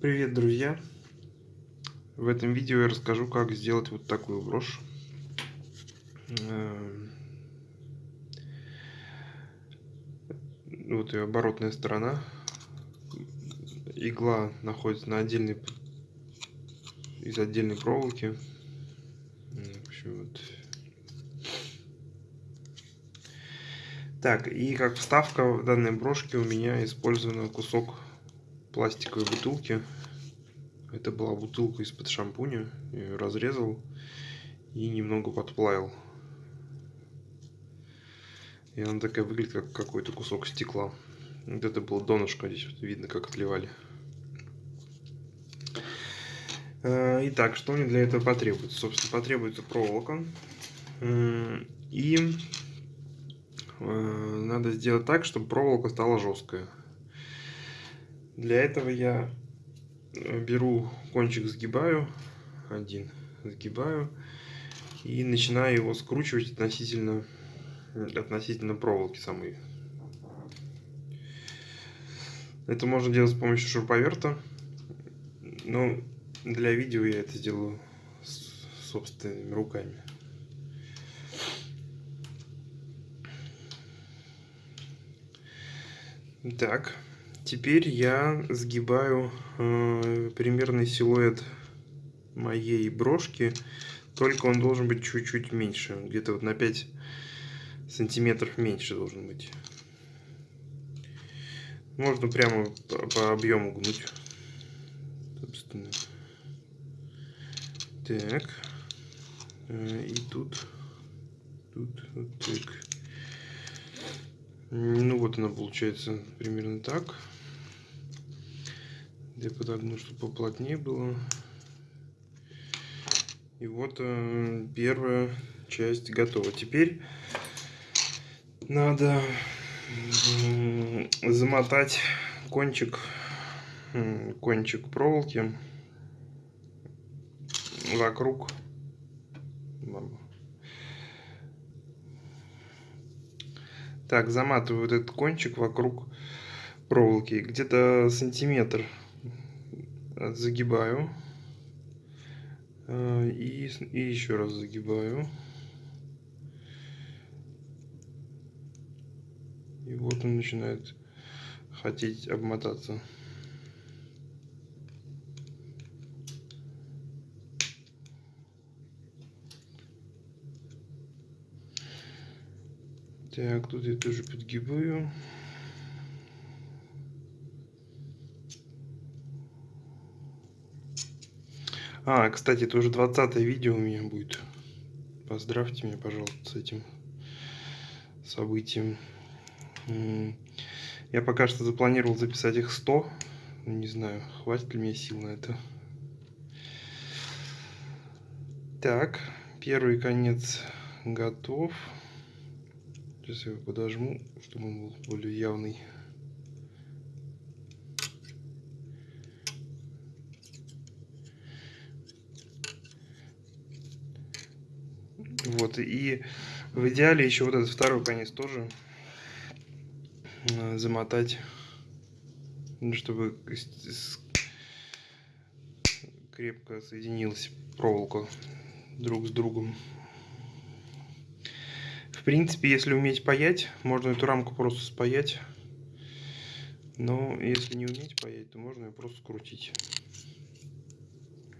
Привет, друзья! В этом видео я расскажу, как сделать вот такую брошь. Эм, вот ее оборотная сторона. Игла находится на отдельной из отдельной проволоки. В общем, вот. Так, и как вставка в данной брошке у меня использован кусок пластиковой бутылки. Это была бутылка из-под шампуня. Я ее разрезал и немного подплавил. И она такая выглядит, как какой-то кусок стекла. Вот это было донышко, здесь вот видно, как отливали. Э, итак, что мне для этого потребуется? Собственно, потребуется проволока. И э, надо сделать так, чтобы проволока стала жесткая. Для этого я э, беру кончик, сгибаю, один сгибаю и начинаю его скручивать относительно, относительно проволоки самой. Это можно делать с помощью шуруповерта, но для видео я это сделаю собственными руками. Так. Теперь я сгибаю э, примерный силуэт моей брошки, только он должен быть чуть-чуть меньше, где-то вот на 5 сантиметров меньше должен быть. Можно прямо по, по объему гнуть. Собственно. Так. Э, и тут. Тут вот так. Ну вот она получается примерно так. Я подогну, чтобы поплотнее было. И вот э, первая часть готова. Теперь надо э, замотать кончик, э, кончик проволоки вокруг так заматываю вот этот кончик вокруг проволоки где-то сантиметр загибаю э, и, и еще раз загибаю. И вот он начинает хотеть обмотаться. Так тут я тоже подгибаю А, кстати, это уже 20 видео у меня будет. Поздравьте меня, пожалуйста, с этим событием. Я пока что запланировал записать их 100. Не знаю, хватит ли мне сил на это. Так, первый конец готов. Сейчас я его подожму, чтобы он был более явный. Вот, и в идеале еще вот этот второй конец тоже э, замотать, ну, чтобы крепко соединилась проволока друг с другом. В принципе, если уметь паять, можно эту рамку просто спаять. Но если не уметь паять, то можно ее просто скрутить.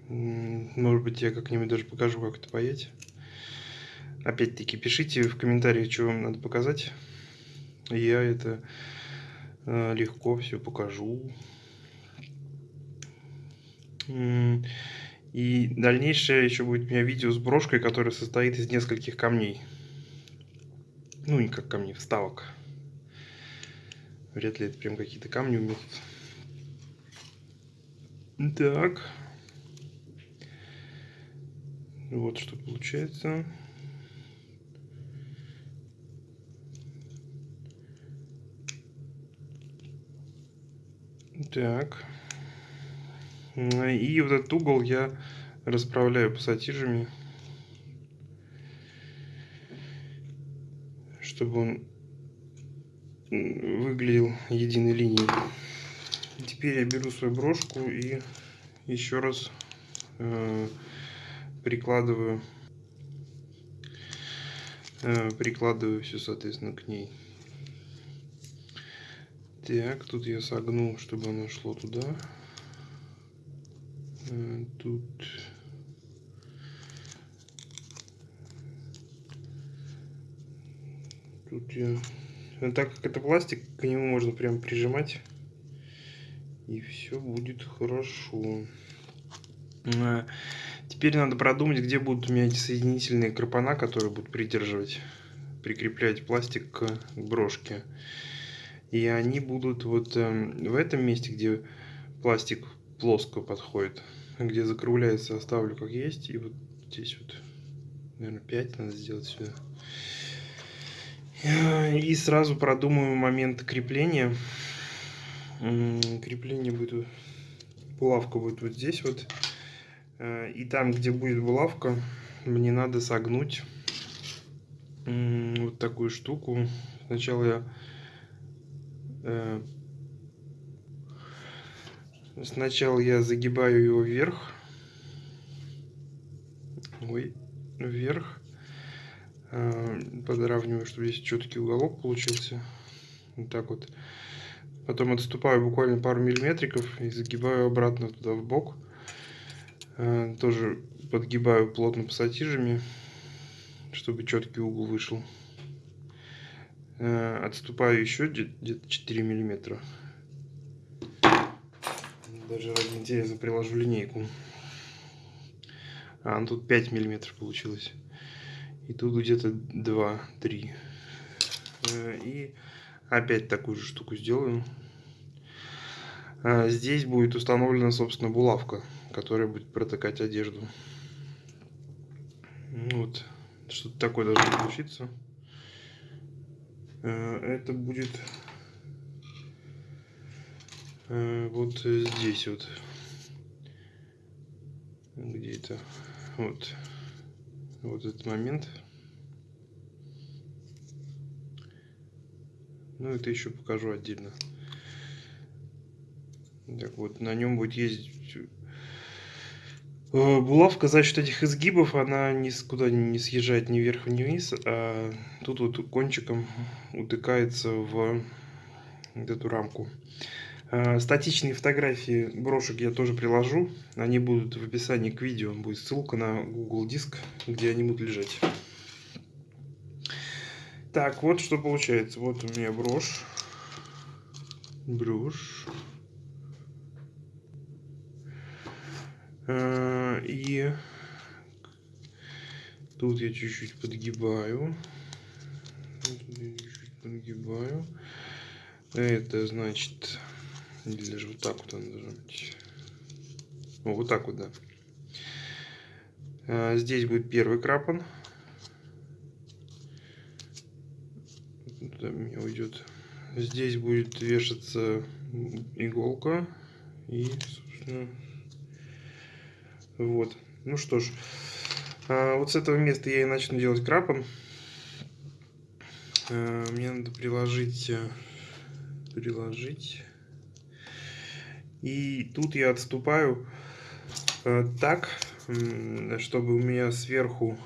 Может быть, я как-нибудь даже покажу, как это паять. Опять-таки, пишите в комментариях, что вам надо показать. Я это э, легко все покажу. И дальнейшее еще будет у меня видео с брошкой, которая состоит из нескольких камней. Ну, не как камней, вставок. Вряд ли это прям какие-то камни у меня Так. Вот что получается. Так. И вот этот угол я расправляю пассатижами, чтобы он выглядел единой линией. теперь я беру свою брошку и еще раз э, прикладываю э, прикладываю все соответственно к ней так тут я согну чтобы оно шло туда. Э, тут. Тут я. Так как это пластик к нему можно прям прижимать и все будет хорошо. А, теперь надо продумать где будут у меня эти соединительные крапана которые будут придерживать прикреплять пластик к брошке и они будут вот эм, в этом месте где пластик плоско подходит где закругляется оставлю как есть и вот здесь вот наверное 5 надо сделать сюда. И сразу продумаю момент крепления. Крепление будет булавка будет вот здесь вот. Э, и там где будет булавка мне надо согнуть вот такую штуку. Сначала я э, сначала я загибаю его вверх ой вверх э, подравниваю чтобы здесь четкий уголок получился вот так вот Потом отступаю буквально пару миллиметриков и загибаю обратно туда в бок. Э, тоже подгибаю плотно пассатижами, чтобы четкий угол вышел. Э, отступаю еще где-то 4 миллиметра. Даже ради интереса приложу линейку. А, ну тут 5 миллиметров получилось. И тут где-то 2-3. Э, и опять такую же штуку сделаю. А, здесь будет установлена, собственно, булавка, которая будет протыкать одежду. Вот. Что-то такое должно получиться. А, это будет а, вот здесь вот. Где это? Вот. Вот этот момент. Ну, это еще покажу отдельно. Так вот, на нем будет ездить э, булавка за счет этих изгибов, она никуда не съезжает ни вверх, ни вниз, а тут вот кончиком утыкается в эту рамку. Э, статичные фотографии брошек я тоже приложу. Они будут в описании к видео. Будет ссылка на Google Диск, где они будут лежать. Так, вот что получается. Вот у меня брошь. Брошь. А, и тут я чуть-чуть подгибаю. Чуть-чуть подгибаю. Это значит, или даже вот так вот она должна быть. О, вот так вот, да. А, здесь будет первый крапан. Меня уйдет. Здесь будет вешаться иголка. И, собственно, вот. Ну что ж, а, вот с этого места я и начну делать крапан. А, мне надо приложить, э, приложить. И тут я отступаю э, так, чтобы у меня сверху,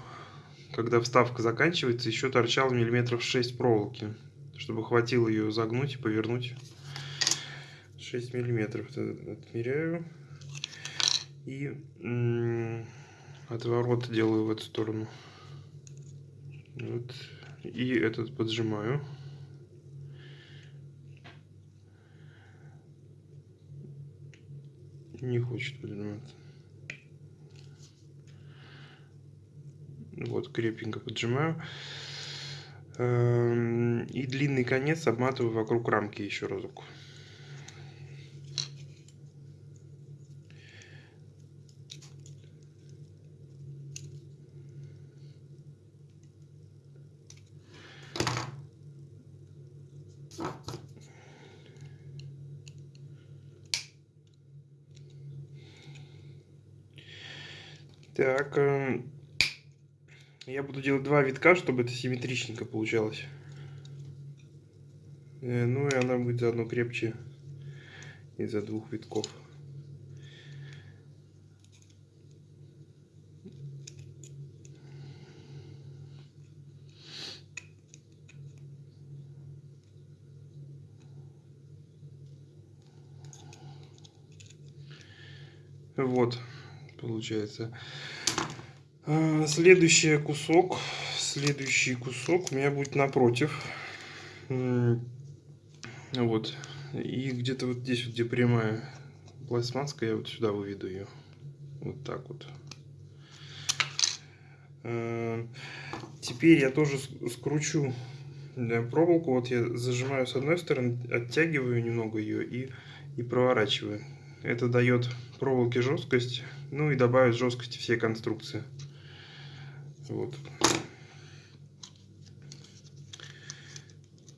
когда вставка заканчивается, еще торчал миллиметров 6 проволоки, чтобы хватило ее загнуть и повернуть. 6 миллиметров отмеряю. И отворот делаю в эту сторону. Вот. И этот поджимаю. Не хочет поджиматься. Вот, крепенько поджимаю. Эм, и длинный конец обматываю вокруг рамки еще разок. Так, эм, я буду делать два витка, чтобы это симметричненько получалось. Э, ну и она будет заодно крепче из-за двух витков. Вот, получается. А, следующий кусок, следующий кусок у меня будет напротив. Вот. И где-то вот здесь, где прямая пластмасска, я вот сюда выведу ее. Вот так вот. А, теперь я тоже скручу проволоку. Вот я зажимаю с одной стороны, оттягиваю немного ее и, и проворачиваю. Это дает проволоке жесткость, ну и добавит жесткости всей конструкции. Вот.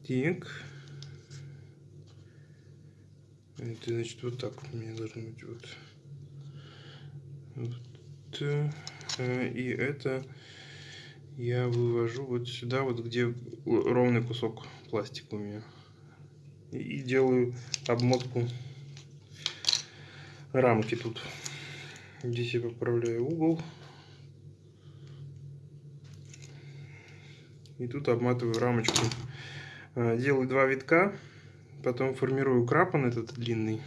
Так. Это значит вот так у меня должно быть вот. вот. Э, и это я вывожу вот сюда, вот где ровный кусок пластика у меня. И делаю обмотку рамки тут. Здесь я поправляю угол. И тут обматываю рамочку. А, делаю два витка. Потом формирую крапан этот длинный.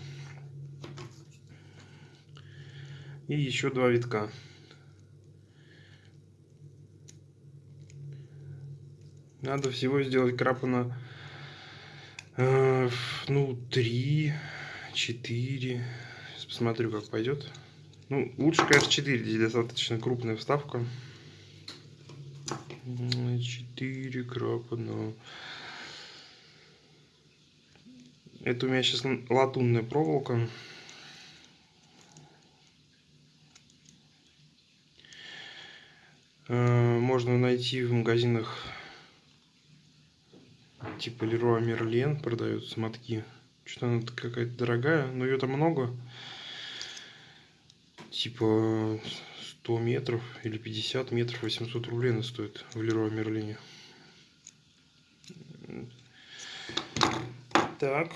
И еще два витка. Надо всего сделать крапана, э, ну, три, четыре. Сейчас посмотрю, как пойдет. Ну, лучше, конечно, 4, здесь достаточно крупная вставка. 4 крапана. Это у меня сейчас латунная проволока. Э, можно найти в магазинах типа Leroy Merlin продаются мотки. Что-то она какая-то дорогая, но ее там много типа 100 метров или 50 метров 800 рублей она стоит в Леруа Мерлине. Так,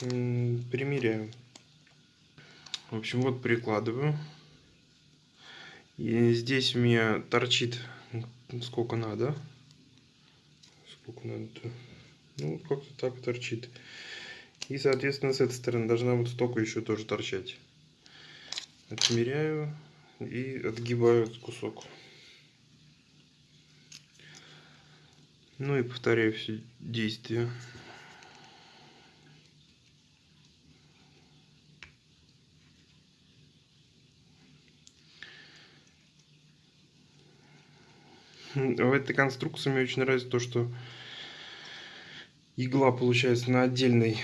примеряю. В общем, вот прикладываю. И здесь у меня торчит сколько надо. Сколько надо? Ну, как-то так торчит. И, соответственно, с этой стороны должна вот столько еще тоже торчать отмеряю и отгибаю этот кусок. Ну и повторяю все действия. В этой конструкции мне очень нравится то, что игла получается на отдельной,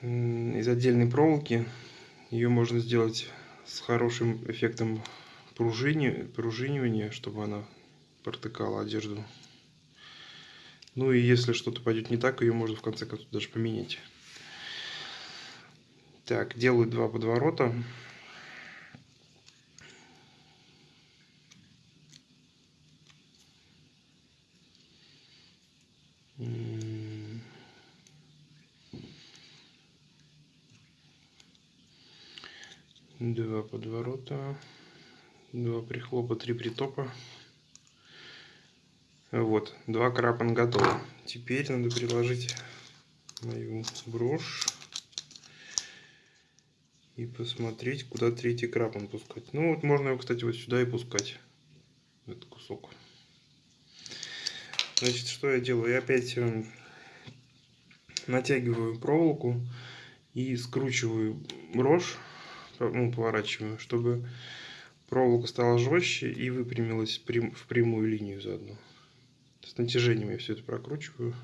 из отдельной проволоки. Ее можно сделать с хорошим эффектом пружини, пружинивания, чтобы она протыкала одежду. Ну и если что-то пойдет не так, ее можно в конце концов даже поменять. Так, делаю два подворота. Два подворота, два прихлопа, три притопа. Вот, два крапан готово. Теперь надо приложить мою брошь и посмотреть, куда третий крапан пускать. Ну вот можно его, кстати, вот сюда и пускать, этот кусок. Значит, что я делаю? Я опять эм, натягиваю проволоку и скручиваю брошь ну, поворачиваю, чтобы проволока стала жестче и выпрямилась в прямую линию заодно. С натяжением я все это прокручиваю.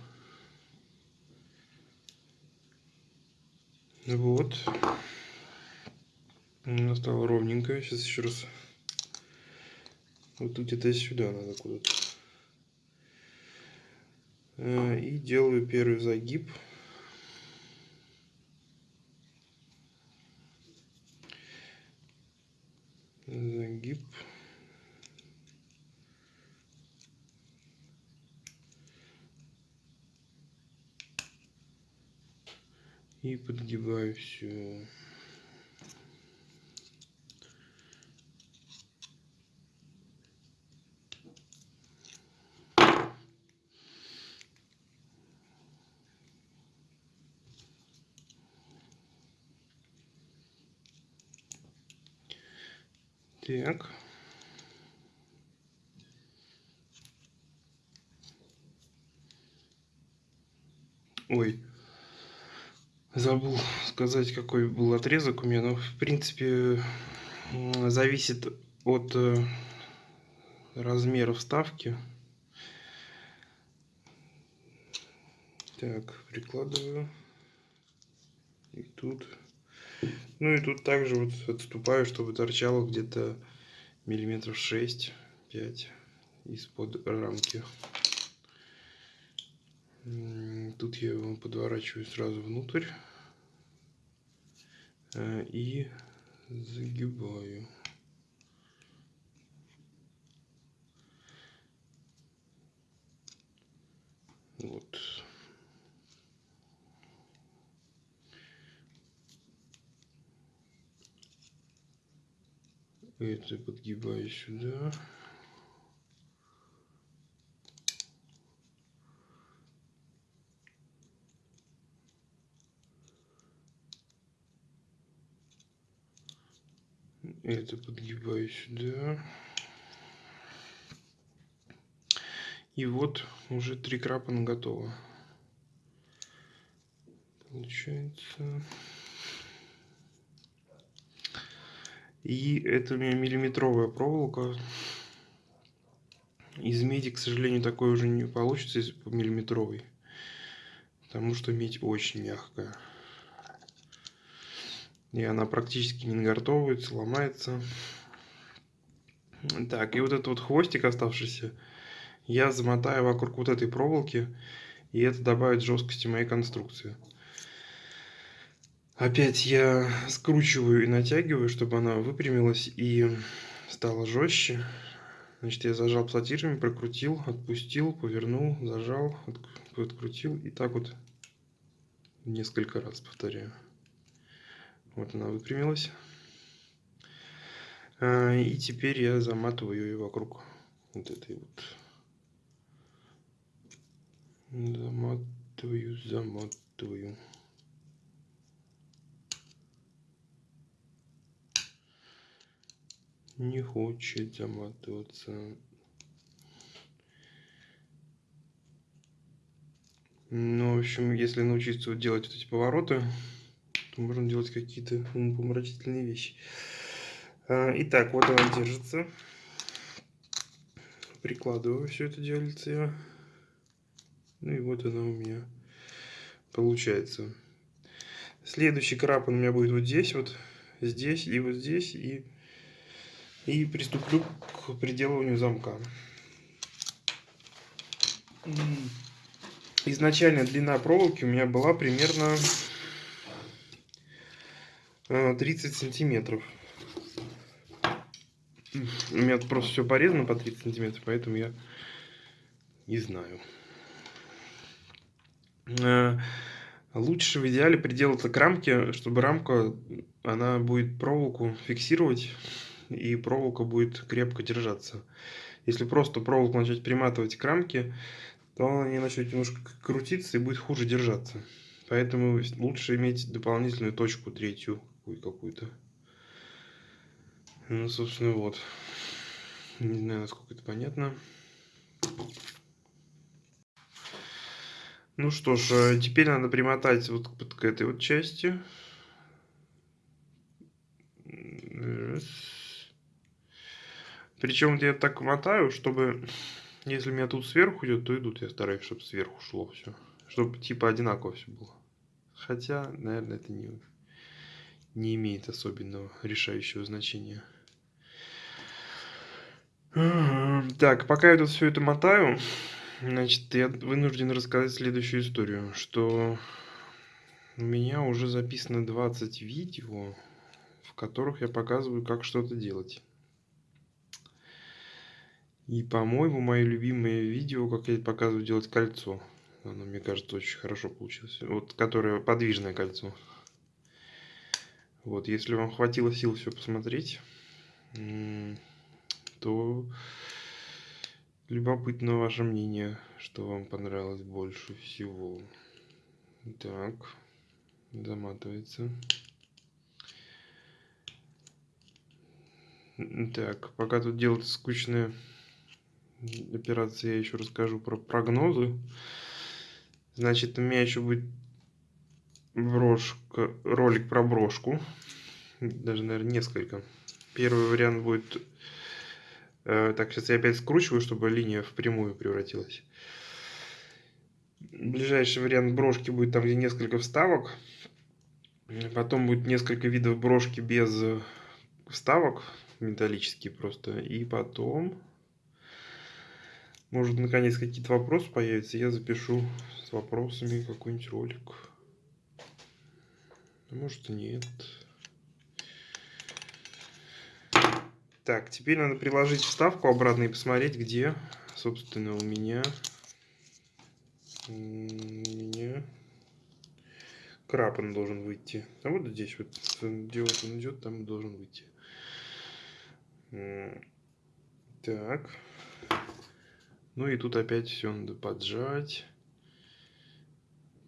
Вот. Она стала ровненькая. Сейчас еще раз. Вот где-то сюда надо куда-то. Э, и делаю первый загиб. Загиб. И подгибаю все. Так. Ой, забыл сказать, какой был отрезок у меня. Но, в принципе, зависит от э, размера вставки. Так, прикладываю. И тут. Ну и тут также вот отступаю, чтобы торчало где-то миллиметров 6-5 из-под рамки. Тут я его подворачиваю сразу внутрь э, и загибаю. Вот. Это подгибаю сюда. Это подгибаю сюда. И вот уже три крапана готово. Получается. И это у меня миллиметровая проволока. Из меди, к сожалению, такой уже не получится, если по миллиметровой. Потому что медь очень мягкая. И она практически не нагортовывается, ломается. Так, и вот этот вот хвостик оставшийся я замотаю вокруг вот этой проволоки. И это добавит жесткости моей конструкции. Опять я скручиваю и натягиваю, чтобы она выпрямилась и стала жестче. Значит, я зажал платирами, прокрутил, отпустил, повернул, зажал, открутил. И так вот несколько раз повторяю. Вот она выпрямилась. А, и теперь я заматываю ее вокруг вот этой вот. Заматываю, заматываю. Не хочет заматываться. Ну, в общем, если научиться делать вот эти повороты, то можно делать какие-то помрачительные вещи. А, итак, вот она держится. Прикладываю все это делается. Ну и вот она у меня получается. Следующий крапан у меня будет вот здесь, вот здесь и вот здесь. И, и приступлю к приделыванию замка. Изначально длина проволоки у меня была примерно 30 э, сантиметров. У меня просто все порезано по 30 сантиметров, поэтому я не знаю. Э, лучше в идеале приделаться к рамке, чтобы рамка, она будет проволоку фиксировать, и проволока будет крепко держаться. Если просто проволоку начать приматывать к рамке, то она не начнет немножко крутиться и будет хуже держаться. Поэтому лучше иметь дополнительную точку третью какую-то. Ну, собственно, вот. Не знаю, насколько это понятно. Ну что ж, э, теперь надо примотать вот к этой вот части. Раз. Причем я так мотаю, чтобы, если меня тут сверху идет, то идут. Я стараюсь, чтобы сверху шло все. Чтобы типа одинаково все было. Хотя, наверное, это не не имеет особенного решающего значения. Так, пока я тут все это мотаю, значит, я вынужден рассказать следующую историю, что у меня уже записано 20 видео, в которых я показываю, как что-то делать. И, по-моему, мое любимое видео, как я показываю делать кольцо. Оно, мне кажется, очень хорошо получилось. Вот, которое подвижное кольцо. Вот, если вам хватило сил все посмотреть, то любопытно ваше мнение, что вам понравилось больше всего. Так, заматывается. Так, пока тут делается скучная операция, я еще расскажу про прогнозы. Значит, у меня еще будет брошка, ролик про брошку. Даже, наверное, несколько. Первый вариант будет... Э, так, сейчас я опять скручиваю, чтобы линия в прямую превратилась. Ближайший вариант брошки будет там, где несколько вставок. Потом будет несколько видов брошки без вставок, металлические просто. И потом, может, наконец какие-то вопросы появятся, я запишу с вопросами какой-нибудь ролик. Может нет. Так, теперь надо приложить вставку обратно и посмотреть, где, собственно, у меня, у меня крапан должен выйти. А вот здесь вот, где вот он идет, там должен выйти. Так. Ну и тут опять все надо поджать.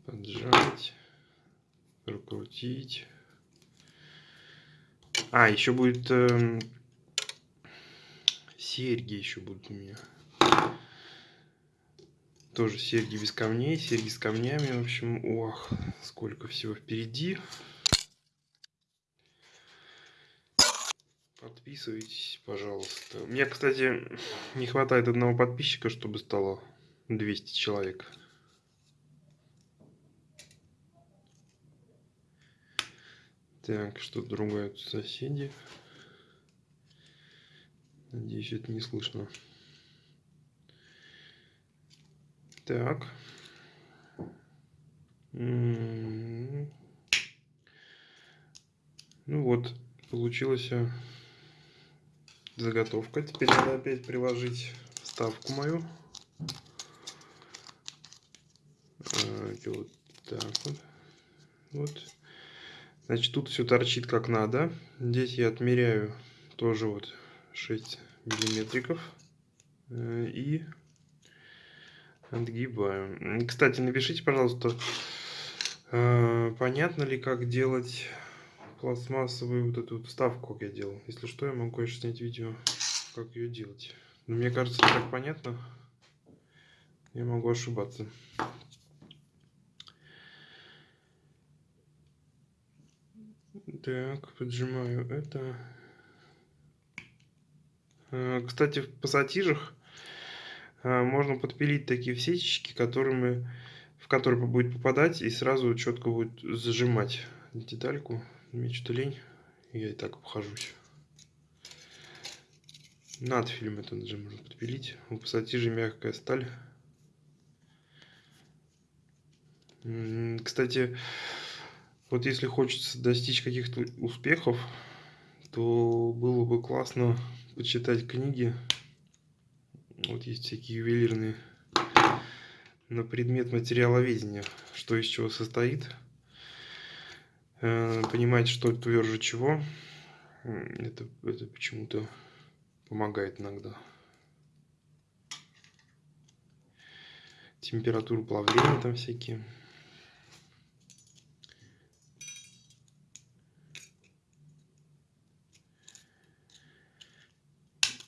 Поджать прокрутить. А, еще будет э, серьги еще будут у меня. Тоже серьги без камней, серьги с камнями. В общем, ох, сколько всего впереди. Подписывайтесь, пожалуйста. Мне, кстати, не хватает одного подписчика, чтобы стало 200 человек. Так, что другое тут соседи. Надеюсь, это не слышно. Так. М-м-м. Ну вот, получилась заготовка. Теперь надо опять приложить вставку мою. А, вот так вот. Вот. Значит, тут все торчит как надо. Здесь я отмеряю тоже вот 6 миллиметриков. Э, и отгибаю. Кстати, напишите, пожалуйста, э, понятно ли, как делать пластмассовую вот эту вставку, как я делал. Если что, я могу, конечно, снять видео, как ее делать. Но мне кажется, так понятно. Я могу ошибаться. Так, поджимаю это. А, кстати, в пассатижах а, можно подпилить такие всечечки, которыми, в которые будет попадать и сразу четко будет зажимать детальку. Мне что-то лень, я и так обхожусь. Над фильм это даже можно подпилить. У пассатижей мягкая сталь. Кстати, вот если хочется достичь каких-то успехов, то было бы классно почитать книги. Вот есть всякие ювелирные на предмет материаловедения, что из чего состоит. Э, понимать, что тверже чего. Это, это почему-то помогает иногда. Температуру плавления там всякие.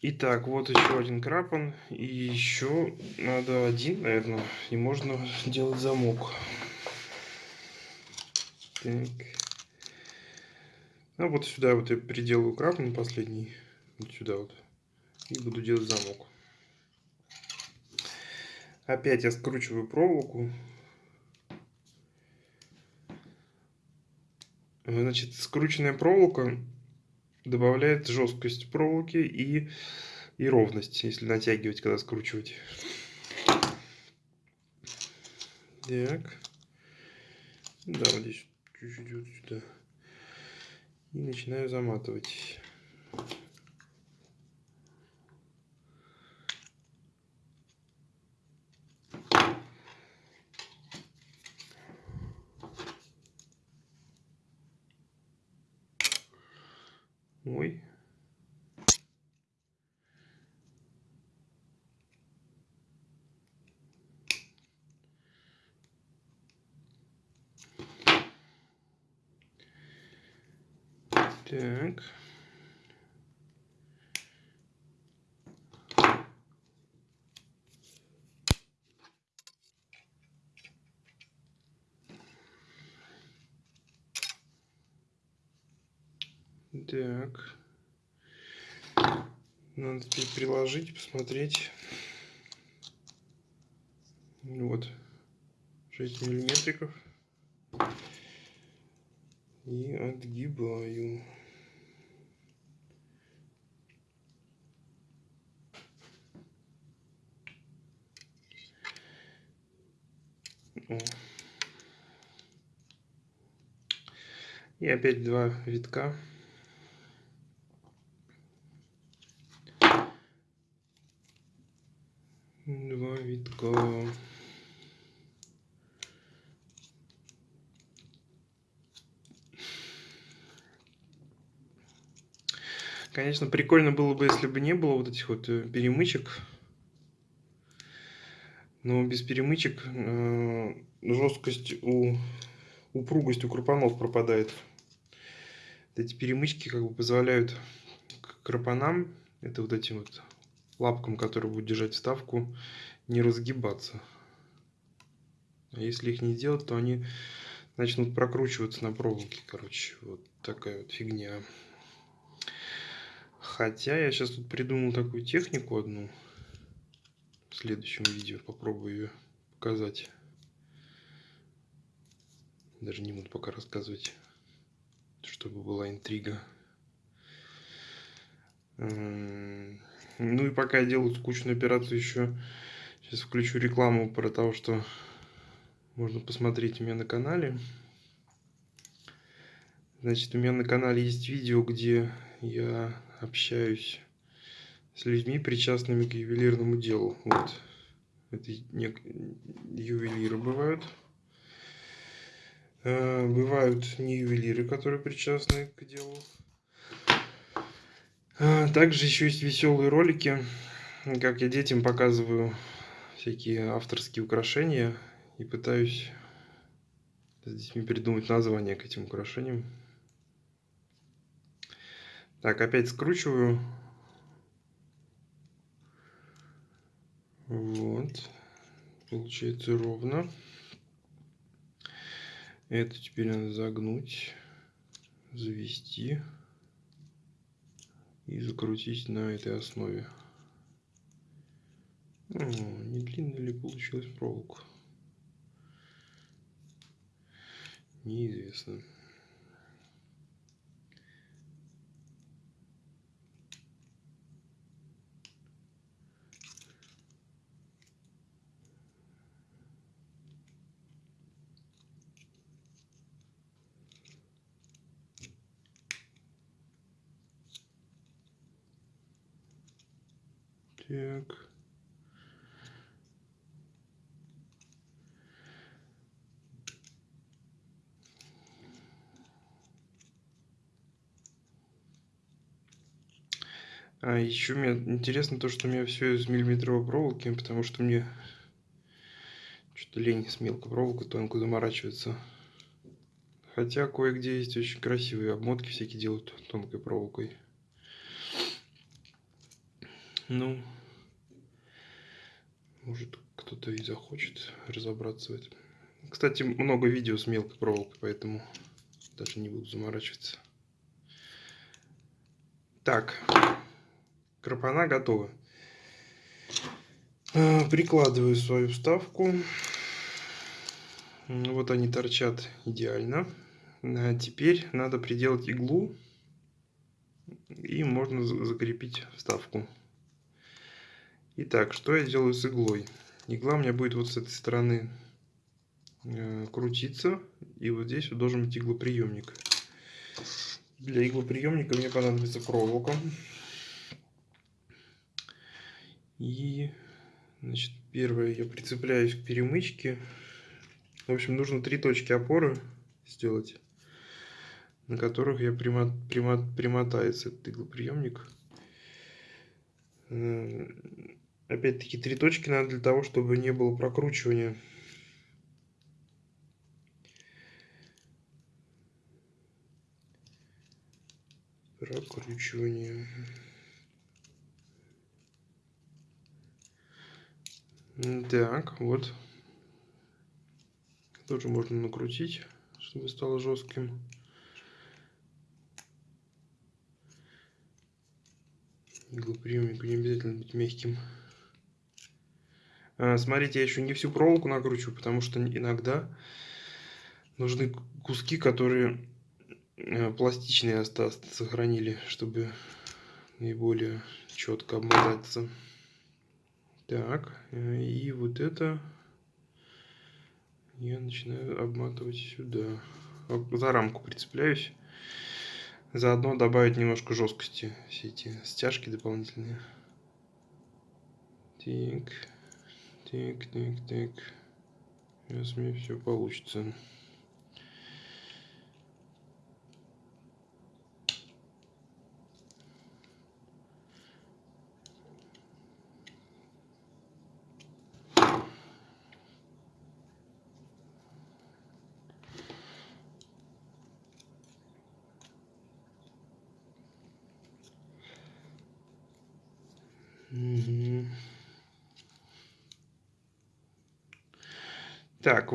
Итак, вот еще один крапан. И еще надо один, наверное. И можно делать замок. Так. Ну вот сюда вот я приделаю крапан последний. Вот сюда вот. И буду делать замок. Опять я скручиваю проволоку. Значит, скрученная проволока добавляет жесткость проволоки и, и ровность, если натягивать, когда скручивать. Так. Да, вот здесь чуть-чуть вот сюда. И начинаю заматывать. Ой. Так. Так. Надо теперь приложить, посмотреть. Вот. 6 миллиметриков. И отгибаю. И опять два витка. Два витка. Конечно, прикольно было бы, если бы не было вот этих вот э, перемычек. Но без перемычек э, жесткость у упругость у крупанов пропадает. Эти перемычки как бы позволяют крапанам, это вот этим вот лапкам, которые будут держать вставку, не разгибаться. А если их не делать, то они начнут прокручиваться на проволоке. Короче, вот такая вот фигня. Хотя я сейчас тут придумал такую технику одну. В следующем видео попробую ее показать. Даже не буду пока рассказывать, чтобы была интрига. Ну и пока я делаю скучную операцию еще, сейчас включу рекламу про то, что можно посмотреть у меня на канале. Значит, у меня на канале есть видео, где я общаюсь с людьми, причастными к ювелирному делу. Вот. Это ювелиры бывают. Э, бывают не ювелиры, которые причастны к делу. А, также еще есть веселые ролики, как я детям показываю всякие авторские украшения и пытаюсь с детьми придумать название к этим украшениям. Так, опять скручиваю. Вот. Получается ровно. Это теперь надо загнуть, завести и закрутить на этой основе. О, не длинная ли получилась проволока? Неизвестно. Так. А еще мне интересно то, что у меня все из миллиметровой проволоки, потому что мне что-то лень с мелкой проволокой тонко заморачиваться. Хотя кое-где есть очень красивые обмотки всякие делают тонкой проволокой. Ну, может, кто-то и захочет разобраться в этом. Кстати, много видео с мелкой проволокой, поэтому даже не буду заморачиваться. Так, крапана готова. А, прикладываю свою вставку. Вот они торчат идеально. А теперь надо приделать иглу. И можно закрепить вставку. Итак, что я делаю с иглой? Игла у меня будет вот с этой стороны э, крутиться. И вот здесь вот должен быть иглоприемник. Для иглоприемника мне понадобится проволока. И, значит, первое, я прицепляюсь к перемычке. В общем, нужно три точки опоры сделать на которых я примат, примат, примотается этот иглоприемник. Опять-таки три точки надо для того, чтобы не было прокручивания. Прокручивание. Так, вот. Тоже можно накрутить, чтобы стало жестким. Иглоприемник не обязательно быть мягким. А, смотрите, я еще не всю проволоку накручиваю, потому что иногда нужны куски, которые э, пластичные остаться, сохранили, чтобы наиболее четко обмотаться. Так, э, и вот это я начинаю обматывать сюда. За рамку прицепляюсь. Заодно добавить немножко жесткости все эти стяжки дополнительные. Так, так, так, так. Сейчас мне все получится.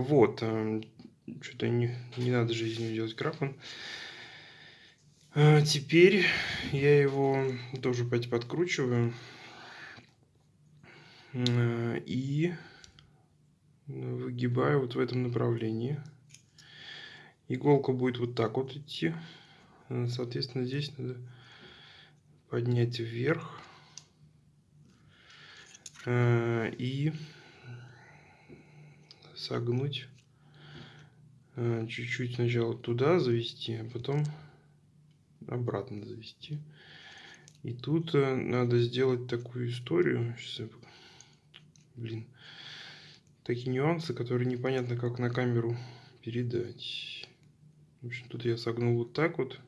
Вот. Эм, Что-то не, не надо же делать крапан. А, теперь я его тоже опять подкручиваю. Э, и выгибаю вот в этом направлении. Иголка будет вот так вот идти. Соответственно, здесь надо поднять вверх. Э, и согнуть э, чуть-чуть сначала туда завести, а потом обратно завести. И тут э, надо сделать такую историю. Сейчас я... Блин. Такие нюансы, которые непонятно как на камеру передать. В общем, тут я согнул вот так вот.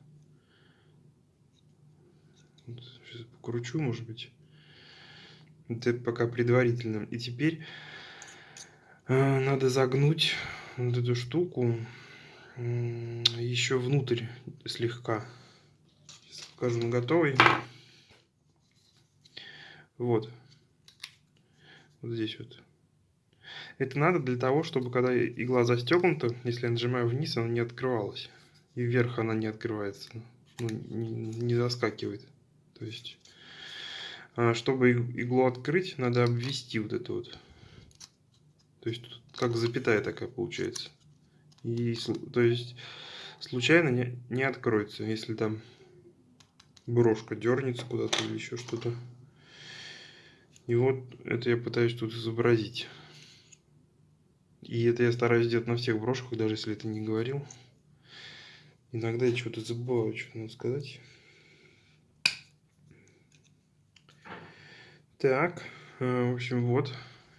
Сейчас покручу, может быть. Это пока предварительно. И теперь надо загнуть вот эту штуку еще внутрь слегка. Сейчас покажу на готовый. Вот. Вот здесь вот. Это надо для того, чтобы когда игла застегнута, если я нажимаю вниз, она не открывалась. И вверх она не открывается. Ну, не, не заскакивает. То есть а, чтобы иглу открыть, надо обвести вот это вот. То есть как запятая такая получается. И, то есть случайно не, не откроется, если там брошка дернется куда-то или еще что-то. И вот это я пытаюсь тут изобразить. И это я стараюсь сделать на всех брошках, даже если это не говорил. Иногда я что-то забываю, что надо сказать. Так, э, в общем, вот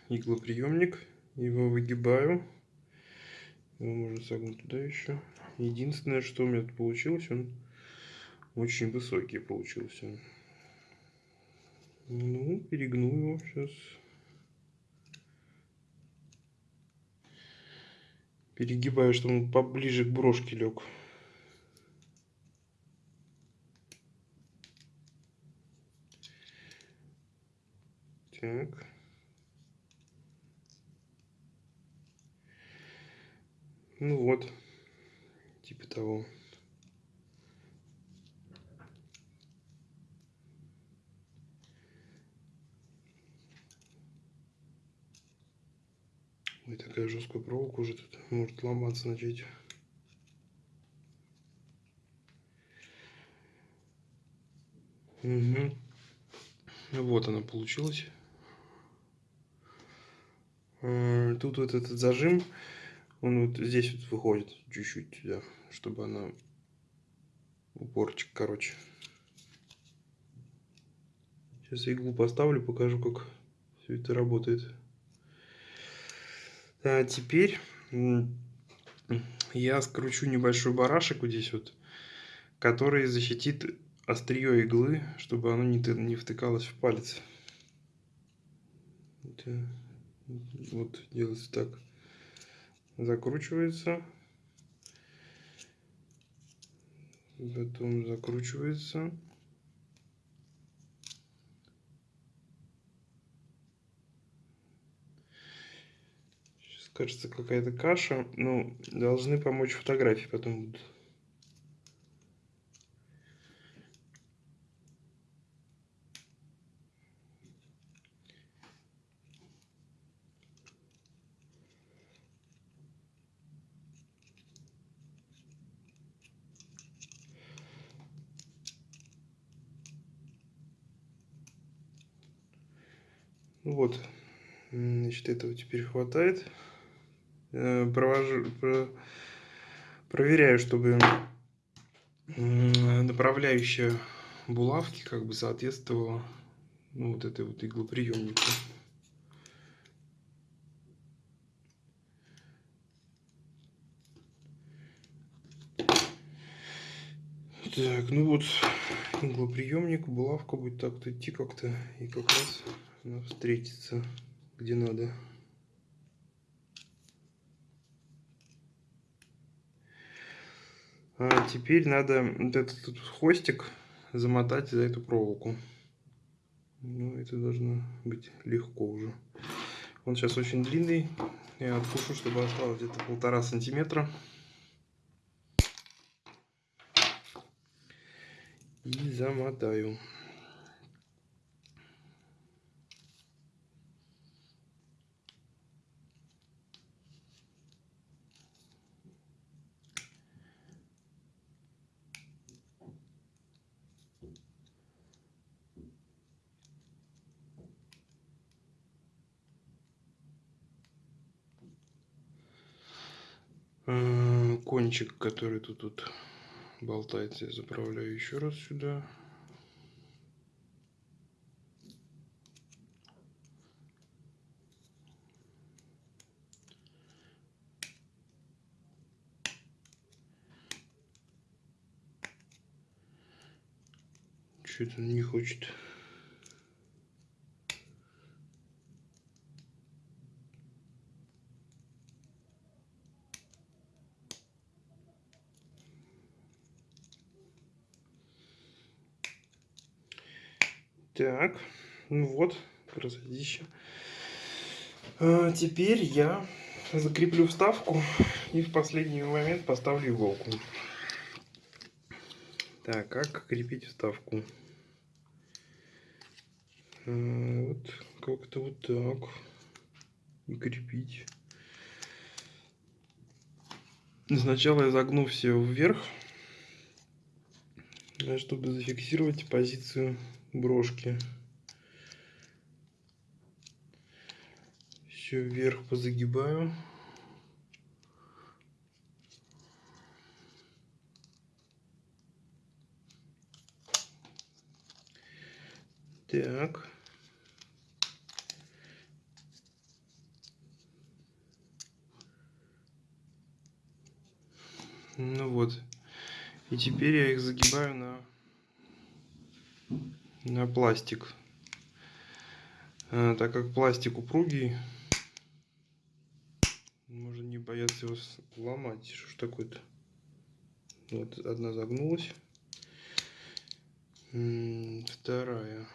иглоприемник. Его выгибаю. Его можно согнуть туда еще. Единственное, что у меня тут получилось, он очень высокий получился. Ну, перегну его сейчас. Перегибаю, чтобы он поближе к брошке лег. Так. Ну вот, типа того. Ой, такая жесткая проволока уже тут может ломаться начать. Угу. Вот она получилась. Э, тут вот этот зажим, он вот здесь вот выходит чуть-чуть, да, чтобы она упорчик, короче. Сейчас иглу поставлю, покажу, как все это работает. А теперь я скручу небольшой барашек вот здесь вот который защитит острие иглы, чтобы оно не, не втыкалось в палец. Вот делается так. Закручивается. Потом закручивается. Сейчас кажется какая-то каша. Ну, должны помочь фотографии потом будут. Вот, значит, этого теперь хватает. Э, провожу, про, проверяю, чтобы направляющая булавки как бы соответствовала ну, вот этой вот иглоприемнику. Так, ну вот иглоприемник, булавка будет так-то идти как-то и как раз она встретится где надо. А теперь надо вот этот хвостик замотать за эту проволоку. Ну, это должно быть легко уже. Он сейчас очень длинный. Я откушу, чтобы осталось где-то полтора сантиметра. И замотаю. Кончик, который тут, тут болтается, я заправляю еще раз сюда. Что-то не хочет. Так, ну вот, красотища. А, теперь я закреплю вставку и в последний момент поставлю иголку. Так, как крепить вставку? А, вот как-то вот так. И крепить. Сначала я загну все вверх, чтобы зафиксировать позицию брошки. Все вверх позагибаю. Так. Ну вот. И теперь я их загибаю на на пластик. А, так как пластик упругий, можно не бояться его сломать. Что ж такое-то? Вот одна загнулась. Вторая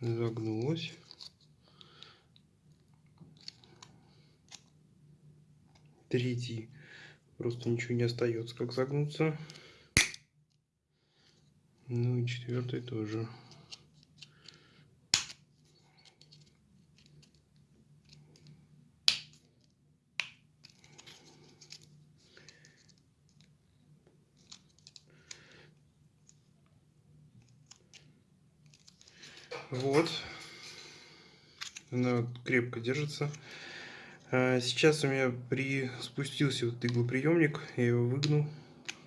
загнулась. Третий просто ничего не остается, как загнуться. Ну и четвертый тоже. Вот. Она крепко держится. А, сейчас у меня при спустился вот иглоприемник, я его выгнул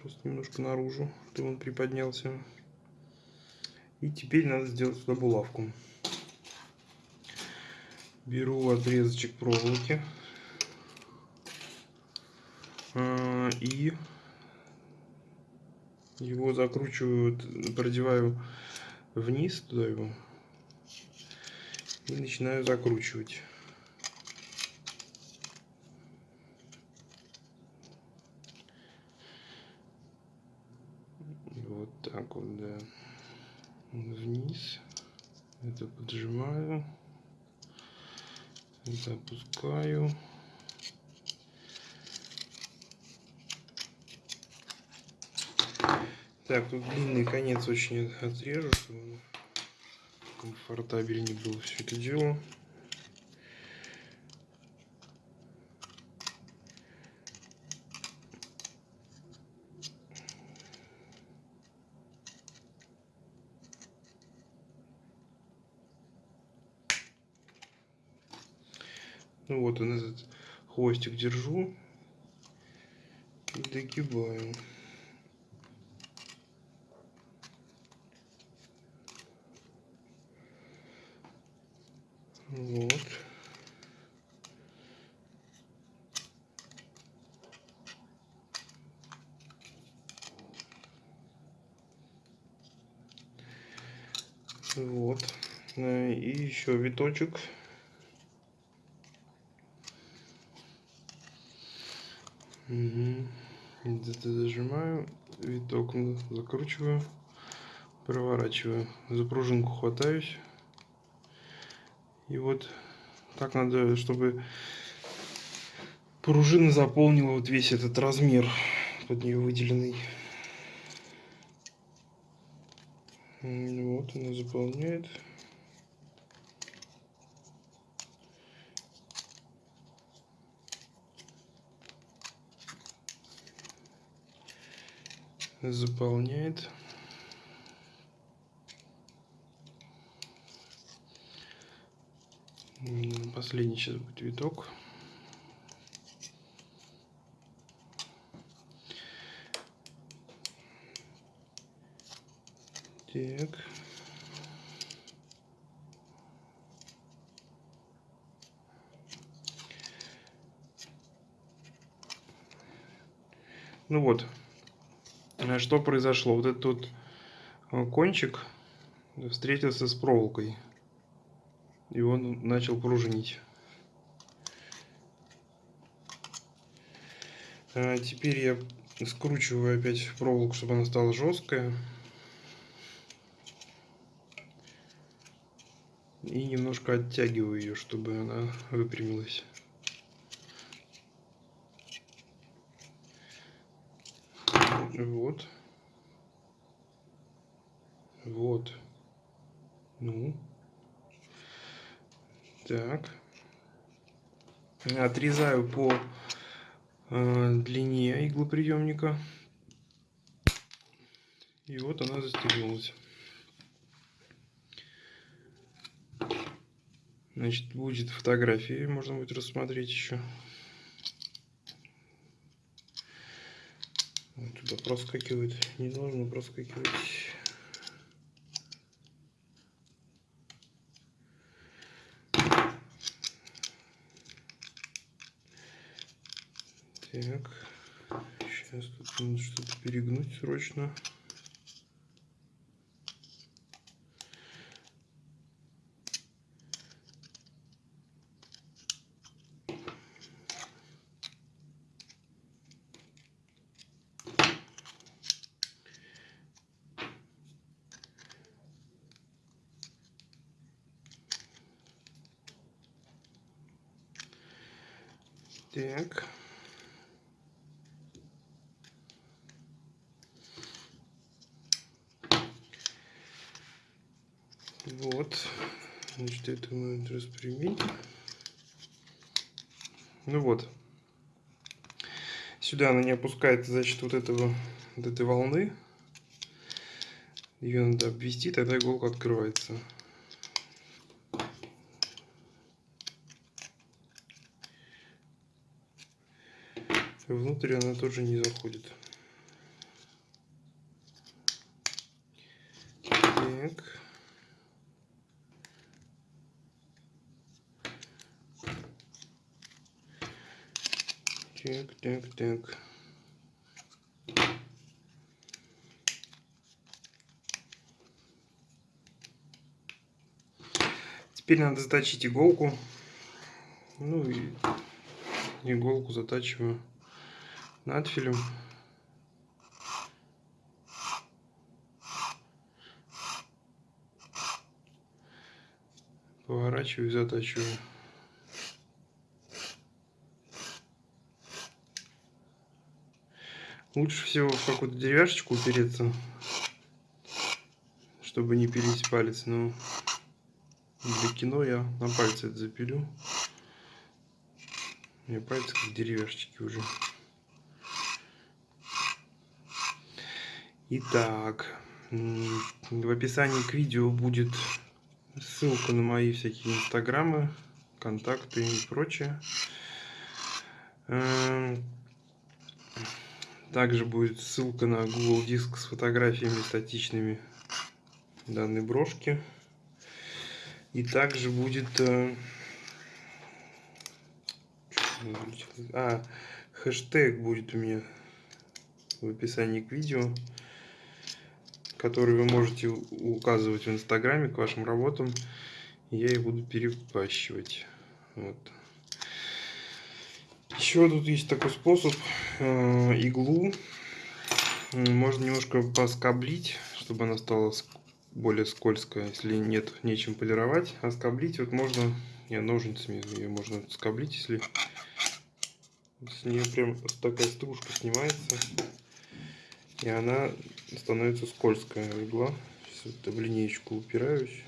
просто немножко наружу, чтобы он приподнялся. И теперь надо сделать сюда булавку. Беру отрезочек проволоки. А, и Его закручиваю, продеваю вниз туда его и начинаю закручивать. Вот так вот, да. Вниз. Это поджимаю. Это опускаю. Так, тут длинный конец очень отрежу, чтобы комфортабельнее было все это дело. Он этот хвостик держу и догибаю. Вот. Вот. Э, и еще виточек. Угу. Это зажимаю, виток закручиваю, проворачиваю. За пружинку хватаюсь. И вот так надо, чтобы пружина заполнила вот весь этот размер под нее выделенный. Вот она заполняет. Заполняет. Последний сейчас будет виток. Так. Ну вот, что произошло? Вот этот вот э, кончик встретился с проволокой и он начал пружинить. А теперь я скручиваю опять проволоку, чтобы она стала жесткая. И немножко оттягиваю ее, чтобы она выпрямилась. Вот. Вот. Ну. Так. Отрезаю по э, длине иглоприемника. И вот она застегнулась. Значит, будет фотографии, можно будет рассмотреть еще. Вот туда проскакивает, не должно проскакивать. Так, сейчас тут надо что-то перегнуть срочно. Так. Вот. Значит, это мы распрямить. Ну вот. Сюда она не опускается за счет вот этого вот этой волны. Ее надо обвести, тогда иголка открывается. И внутрь она тоже не заходит. Так. Так, так, так. Теперь надо заточить иголку. Ну и иголку затачиваю надфилем. Поворачиваю и затачиваю. Лучше всего в какую-то деревяшечку упереться, чтобы не пилить палец. Но для кино я на пальце это запилю. У меня пальцы как деревяшечки уже. Итак, в описании к видео будет ссылка на мои всякие инстаграмы, контакты и прочее. Эм, также будет ссылка на Google Диск с фотографиями статичными данной брошки. И также будет... Э, а, хэштег будет у меня в описании к видео, который вы можете указывать в инстаграме к вашим работам. я их буду перепащивать. Вот. Еще тут есть такой способ. Э, иглу можно немножко поскоблить, чтобы она стала более скользкая, если нет нечем полировать. А скоблить вот можно, не ножницами ее можно скоблить, если с нее прям такая стружка снимается. И она становится скользкая игла. Сейчас вот в линеечку упираюсь.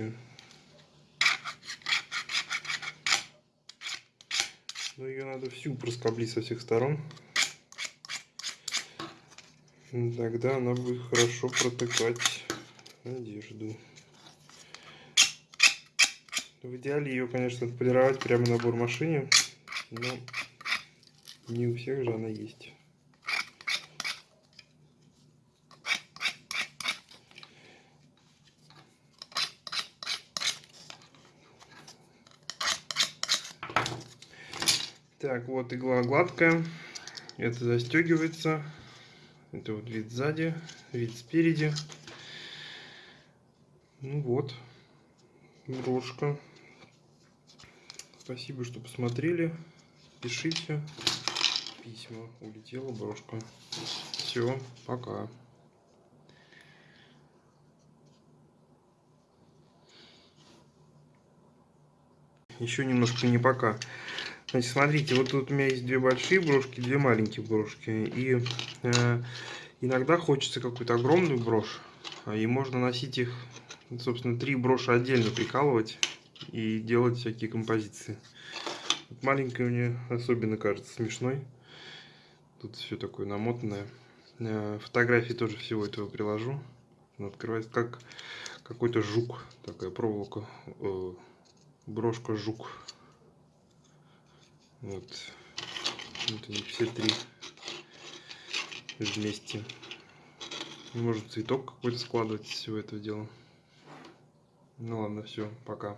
Но ее надо всю проскоблить со всех сторон. Тогда она будет хорошо протыкать одежду. В идеале ее, конечно, полировать прямо на бормашине, но не у всех же она есть. Так, вот игла гладкая. Это застегивается. Это вот вид сзади, вид спереди. Ну вот, брошка. Спасибо, что посмотрели. Пишите письма. Улетела брошка. Все, пока. Еще немножко не пока. Значит, смотрите, вот тут у меня есть две большие брошки, две маленькие брошки. И э, иногда хочется какую-то огромную брошь. И можно носить их собственно, три броши отдельно прикалывать и делать всякие композиции. Вот маленькая мне особенно кажется смешной. Тут все такое намотанное. Э, фотографии тоже всего этого приложу. Он открывается как какой-то жук. Такая проволока. Э, брошка жук. Вот. Вот они все три вместе. Может цветок какой-то складывать из всего этого дела. Ну ладно, все, пока.